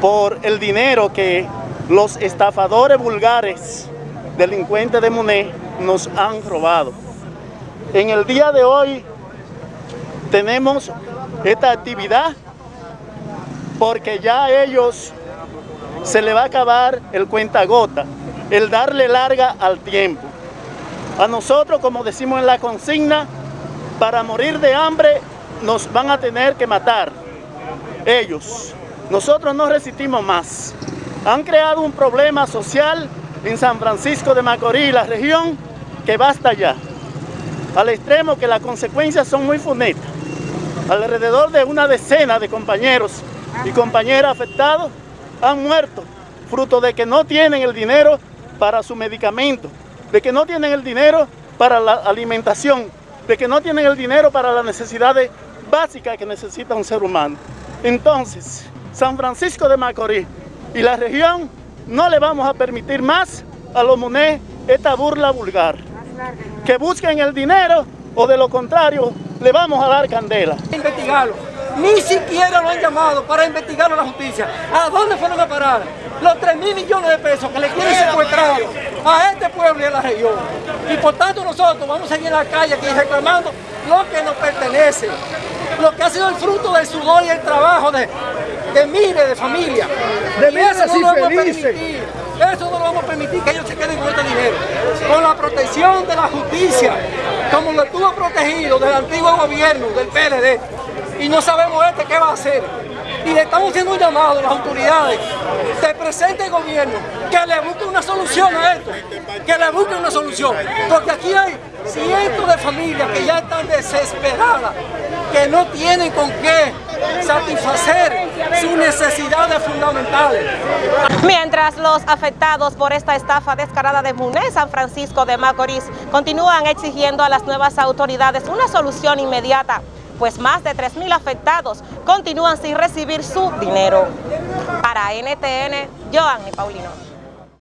por el dinero que los estafadores vulgares, delincuentes de Muné, nos han robado. En el día de hoy tenemos esta actividad porque ya a ellos se le va a acabar el cuentagota, el darle larga al tiempo. A nosotros, como decimos en la consigna, para morir de hambre nos van a tener que matar ellos. Nosotros no resistimos más. Han creado un problema social en San Francisco de Macorís, la región, que basta ya. Al extremo que las consecuencias son muy funestas. Alrededor de una decena de compañeros y compañeras afectados han muerto, fruto de que no tienen el dinero para su medicamento, de que no tienen el dinero para la alimentación, de que no tienen el dinero para las necesidades básicas que necesita un ser humano. Entonces, San Francisco de Macorís y la región no le vamos a permitir más a los MUNE esta burla vulgar. Que busquen el dinero o de lo contrario le vamos a dar candela. Investigarlo. Ni siquiera lo han llamado para investigar a la justicia. ¿A dónde fueron a parar? Los 3 mil millones de pesos que le quieren secuestrar a este pueblo y a la región. Y por tanto nosotros vamos a ir en la calle aquí reclamando lo que nos pertenece lo que ha sido el fruto del sudor y el trabajo de, de miles de familias. De meses no felices. Eso no lo vamos a permitir que ellos se queden con este dinero. Con la protección de la justicia, como lo estuvo protegido del antiguo gobierno, del PLD. Y no sabemos este qué va a hacer. Y le estamos haciendo un llamado a las autoridades del presente gobierno que le busque una solución a esto. Que le busque una solución. Porque aquí hay cientos de familias que ya están desesperadas que no tienen con qué satisfacer sus necesidades fundamentales. Mientras los afectados por esta estafa descarada de MUNE San Francisco de Macorís continúan exigiendo a las nuevas autoridades una solución inmediata, pues más de 3.000 afectados continúan sin recibir su dinero. Para NTN, Joanny Paulino.